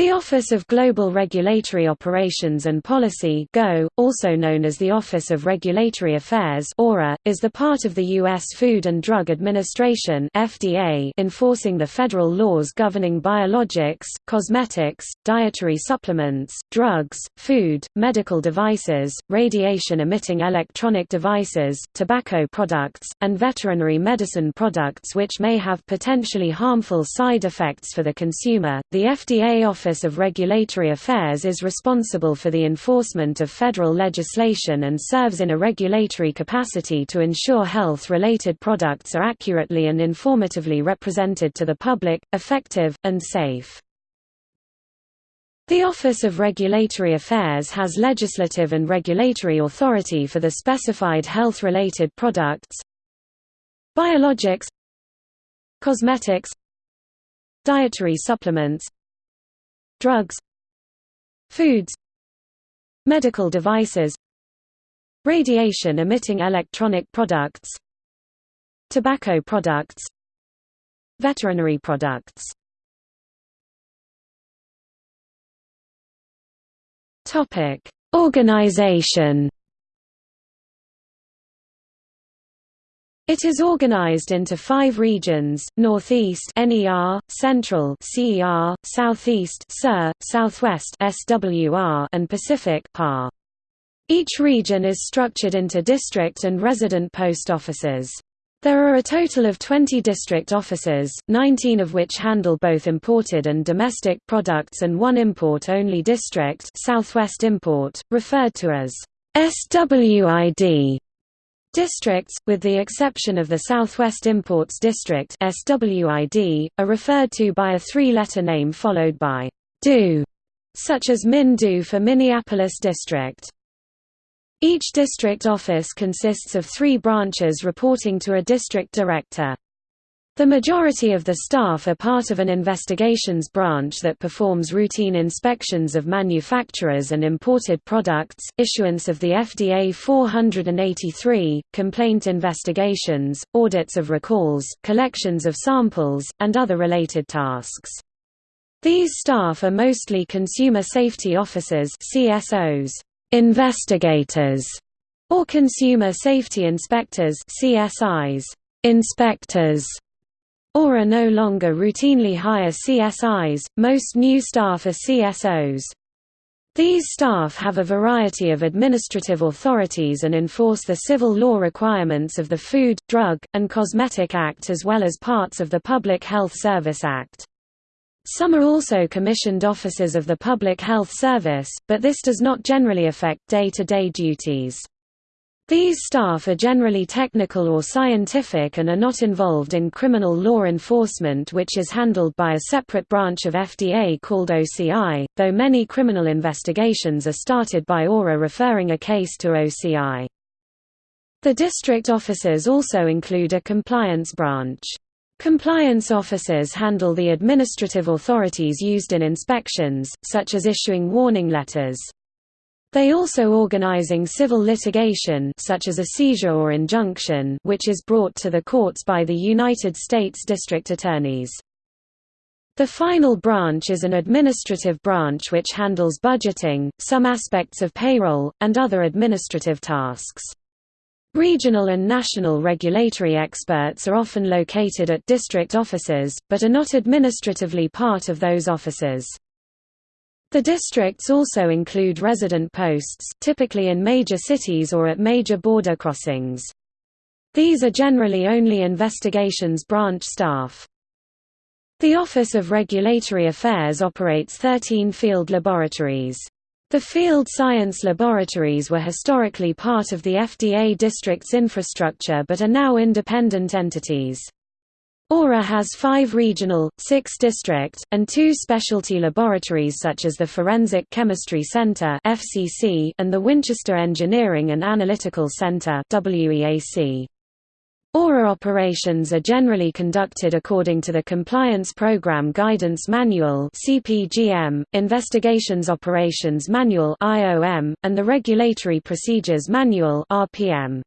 The Office of Global Regulatory Operations and Policy GO, also known as the Office of Regulatory Affairs ORA, is the part of the U.S. Food and Drug Administration FDA enforcing the federal laws governing biologics, cosmetics, dietary supplements, drugs, food, medical devices, radiation-emitting electronic devices, tobacco products, and veterinary medicine products which may have potentially harmful side effects for the consumer. The FDA Office Office of Regulatory Affairs is responsible for the enforcement of federal legislation and serves in a regulatory capacity to ensure health-related products are accurately and informatively represented to the public, effective, and safe. The Office of Regulatory Affairs has legislative and regulatory authority for the specified health-related products Biologics Cosmetics Dietary supplements drugs foods medical devices radiation-emitting electronic products tobacco products veterinary products. Topic: Organization It is organized into five regions, Northeast NER, Central CER, Southeast SER, Southwest SWR, and Pacific PAR. Each region is structured into district and resident post offices. There are a total of 20 district offices, 19 of which handle both imported and domestic products and one import-only district Southwest Import, referred to as SWID. Districts, with the exception of the Southwest Imports District SWID, are referred to by a three-letter name followed by DO, such as Min-Do for Minneapolis District. Each district office consists of three branches reporting to a district director. The majority of the staff are part of an investigations branch that performs routine inspections of manufacturers and imported products, issuance of the FDA 483, complaint investigations, audits of recalls, collections of samples, and other related tasks. These staff are mostly consumer safety officers CSOs, investigators, or consumer safety inspectors CSIs, inspectors ORA no longer routinely hire CSIs, most new staff are CSOs. These staff have a variety of administrative authorities and enforce the civil law requirements of the Food, Drug, and Cosmetic Act as well as parts of the Public Health Service Act. Some are also commissioned officers of the Public Health Service, but this does not generally affect day-to-day -day duties. These staff are generally technical or scientific and are not involved in criminal law enforcement which is handled by a separate branch of FDA called OCI, though many criminal investigations are started by ORA referring a case to OCI. The district officers also include a compliance branch. Compliance officers handle the administrative authorities used in inspections, such as issuing warning letters. They also organizing civil litigation such as a seizure or injunction which is brought to the courts by the United States District Attorneys. The final branch is an administrative branch which handles budgeting, some aspects of payroll, and other administrative tasks. Regional and national regulatory experts are often located at district offices, but are not administratively part of those offices. The districts also include resident posts typically in major cities or at major border crossings. These are generally only investigations branch staff. The Office of Regulatory Affairs operates 13 field laboratories. The field science laboratories were historically part of the FDA district's infrastructure but are now independent entities. ORA has five regional, six district, and two specialty laboratories such as the Forensic Chemistry Center and the Winchester Engineering and Analytical Center ORA operations are generally conducted according to the Compliance Program Guidance Manual Investigations Operations Manual and the Regulatory Procedures Manual (RPM).